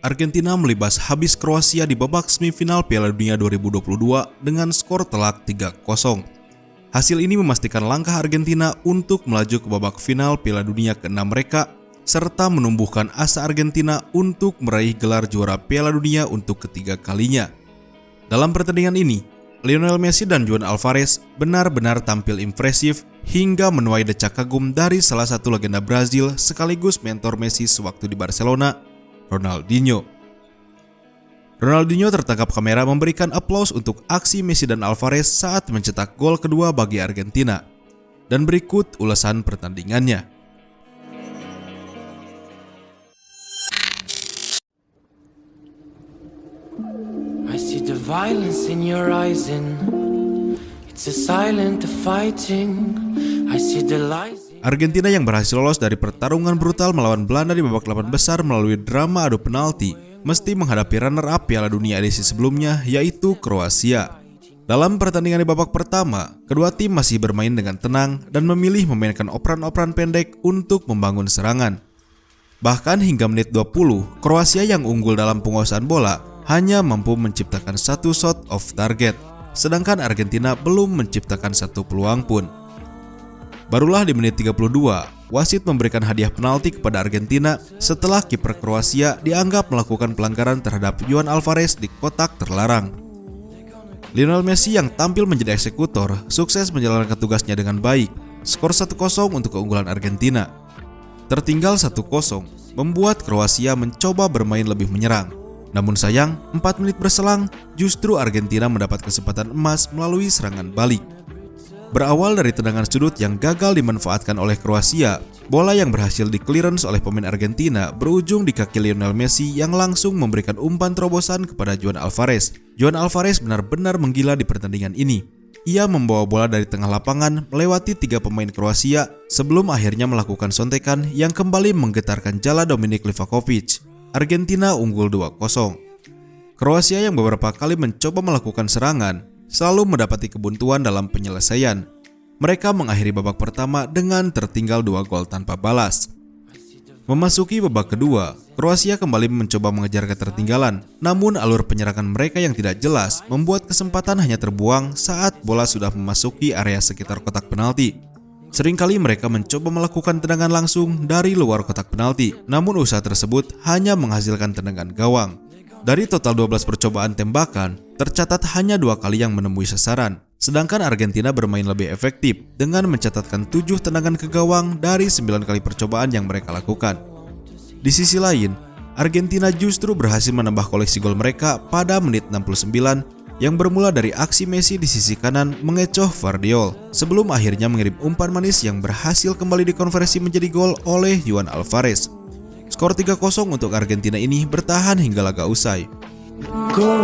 Argentina melibas habis Kroasia di babak semifinal Piala Dunia 2022 dengan skor telak 3-0. Hasil ini memastikan langkah Argentina untuk melaju ke babak final Piala Dunia ke-6 mereka serta menumbuhkan asa Argentina untuk meraih gelar juara Piala Dunia untuk ketiga kalinya. Dalam pertandingan ini, Lionel Messi dan Juan Alvarez benar-benar tampil impresif hingga menuai decak kagum dari salah satu legenda Brazil sekaligus mentor Messi sewaktu di Barcelona, Ronaldinho. Ronaldinho tertangkap kamera memberikan aplaus untuk aksi Messi dan Alvarez saat mencetak gol kedua bagi Argentina. Dan berikut ulasan pertandingannya. I see the violence in your eyes and it's a silent fighting. I see the lies. Argentina yang berhasil lolos dari pertarungan brutal melawan Belanda di babak 8 besar melalui drama adu penalti mesti menghadapi runner-up Piala Dunia edisi sebelumnya yaitu Kroasia. Dalam pertandingan di babak pertama, kedua tim masih bermain dengan tenang dan memilih memainkan operan-operan pendek untuk membangun serangan. Bahkan hingga menit 20, Kroasia yang unggul dalam penguasaan bola hanya mampu menciptakan satu shot off target, sedangkan Argentina belum menciptakan satu peluang pun. Barulah di menit 32, wasit memberikan hadiah penalti kepada Argentina setelah kiper Kroasia dianggap melakukan pelanggaran terhadap Juan Alvarez di kotak terlarang. Lionel Messi yang tampil menjadi eksekutor sukses menjalankan tugasnya dengan baik. Skor 1-0 untuk keunggulan Argentina. Tertinggal 1-0 membuat Kroasia mencoba bermain lebih menyerang. Namun sayang, 4 menit berselang, justru Argentina mendapat kesempatan emas melalui serangan balik. Berawal dari tendangan sudut yang gagal dimanfaatkan oleh Kroasia, bola yang berhasil di clearance oleh pemain Argentina berujung di kaki Lionel Messi yang langsung memberikan umpan terobosan kepada Juan Alvarez. Juan Alvarez benar-benar menggila di pertandingan ini. Ia membawa bola dari tengah lapangan melewati tiga pemain Kroasia sebelum akhirnya melakukan sontekan yang kembali menggetarkan jala Dominik Livakovic. Argentina unggul 2-0. Kroasia yang beberapa kali mencoba melakukan serangan selalu mendapati kebuntuan dalam penyelesaian. Mereka mengakhiri babak pertama dengan tertinggal dua gol tanpa balas. Memasuki babak kedua, Kroasia kembali mencoba mengejar ketertinggalan, namun alur penyerangan mereka yang tidak jelas membuat kesempatan hanya terbuang saat bola sudah memasuki area sekitar kotak penalti. Seringkali mereka mencoba melakukan tendangan langsung dari luar kotak penalti, namun usaha tersebut hanya menghasilkan tendangan gawang. Dari total 12 percobaan tembakan, tercatat hanya dua kali yang menemui sasaran. Sedangkan Argentina bermain lebih efektif dengan mencatatkan 7 tendangan ke gawang dari 9 kali percobaan yang mereka lakukan. Di sisi lain, Argentina justru berhasil menambah koleksi gol mereka pada menit 69 yang bermula dari aksi Messi di sisi kanan mengecoh Vardiol sebelum akhirnya mengirim umpan manis yang berhasil kembali dikonversi menjadi gol oleh Juan Alvarez. Skor 3-0 untuk Argentina ini bertahan hingga laga usai. Go,